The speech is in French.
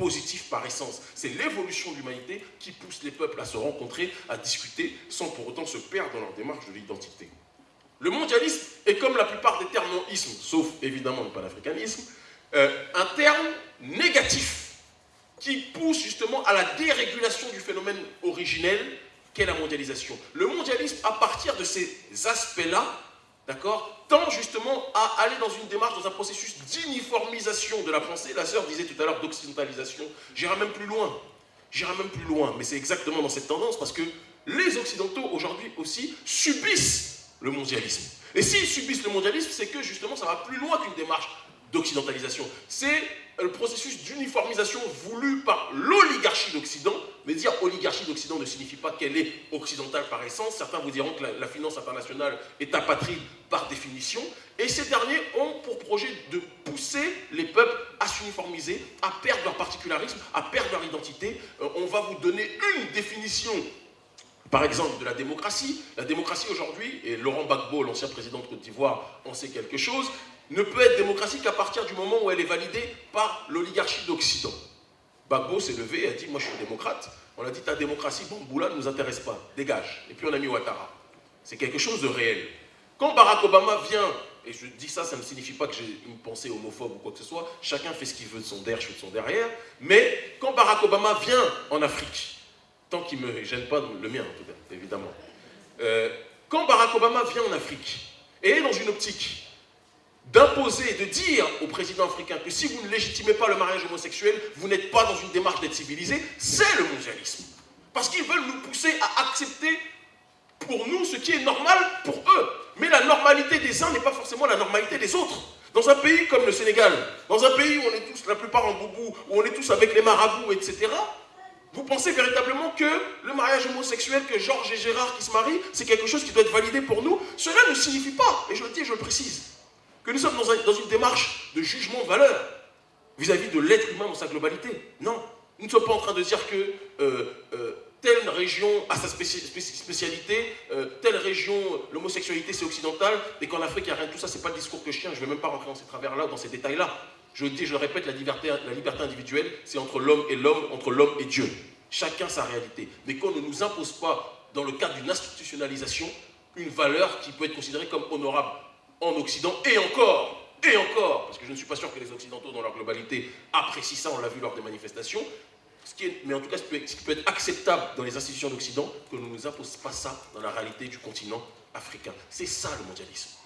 positif par essence. C'est l'évolution de l'humanité qui pousse les peuples à se rencontrer, à discuter, sans pour autant se perdre dans leur démarche de l'identité. Le mondialisme est comme la plupart des termes non-ismes, sauf évidemment le panafricanisme, euh, un terme négatif qui pousse justement à la dérégulation du phénomène originel qu'est la mondialisation. Le mondialisme, à partir de ces aspects-là, d'accord, tend justement à aller dans une démarche, dans un processus d'uniformisation de la pensée. La sœur disait tout à l'heure d'occidentalisation. J'irai même plus loin. J'irai même plus loin, mais c'est exactement dans cette tendance parce que les Occidentaux aujourd'hui aussi subissent le mondialisme. Et s'ils subissent le mondialisme, c'est que justement ça va plus loin qu'une démarche d'occidentalisation. C'est le processus d'uniformisation voulu par l'oligarchie d'Occident. Mais dire oligarchie d'Occident ne signifie pas qu'elle est occidentale par essence. Certains vous diront que la, finance internationale est apatride par définition. Et ces derniers ont pour projet de pousser les peuples à s'uniformiser, à perdre leur particularisme, à perdre leur identité. Euh, on va vous donner une définition par exemple, de la démocratie. La démocratie aujourd'hui, et Laurent Gbagbo, l'ancien président de Côte d'Ivoire, en sait quelque chose, ne peut être démocratique qu'à partir du moment où elle est validée par l'oligarchie d'Occident. Gbagbo s'est levé et a dit Moi je suis démocrate. On a dit Ta démocratie, bon, Boula ne nous intéresse pas, dégage. Et puis on a mis Ouattara. C'est quelque chose de réel. Quand Barack Obama vient, et je dis ça, ça ne signifie pas que j'ai une pensée homophobe ou quoi que ce soit, chacun fait ce qu'il veut de son derrière, je de son derrière, mais quand Barack Obama vient en Afrique, tant qu'il ne me gêne pas, le mien en tout cas, évidemment, euh, quand Barack Obama vient en Afrique et est dans une optique d'imposer, de dire au président africain que si vous ne légitimez pas le mariage homosexuel, vous n'êtes pas dans une démarche d'être civilisé, c'est le mondialisme. Parce qu'ils veulent nous pousser à accepter pour nous ce qui est normal pour eux. Mais la normalité des uns n'est pas forcément la normalité des autres. Dans un pays comme le Sénégal, dans un pays où on est tous, la plupart en boubou, où on est tous avec les marabouts, etc., pensez véritablement que le mariage homosexuel, que Georges et Gérard qui se marient, c'est quelque chose qui doit être validé pour nous Cela ne signifie pas, et je le dis et je le précise, que nous sommes dans, une démarche de jugement de valeur vis-à-vis de l'être humain dans sa globalité. Non, nous ne sommes pas en train de dire que euh, euh, telle région a sa spécialité, euh, telle région, l'homosexualité c'est occidental, et qu'en Afrique il n'y a rien de tout ça, c'est pas le discours que je tiens, je ne vais même pas rentrer dans ces travers-là, dans ces détails-là. Je dis, je le répète, la liberté individuelle, c'est entre l'homme et l'homme, entre l'homme et Dieu. Chacun sa réalité. Mais qu'on ne nous impose pas, dans le cadre d'une institutionnalisation, une valeur qui peut être considérée comme honorable en Occident, et encore, et encore, parce que je ne suis pas sûr que les Occidentaux, dans leur globalité, apprécient ça, on l'a vu lors des manifestations, ce qui est, mais en tout cas, ce qui peut être acceptable dans les institutions d'Occident, que ne nous impose pas ça dans la réalité du continent africain. C'est ça le mondialisme.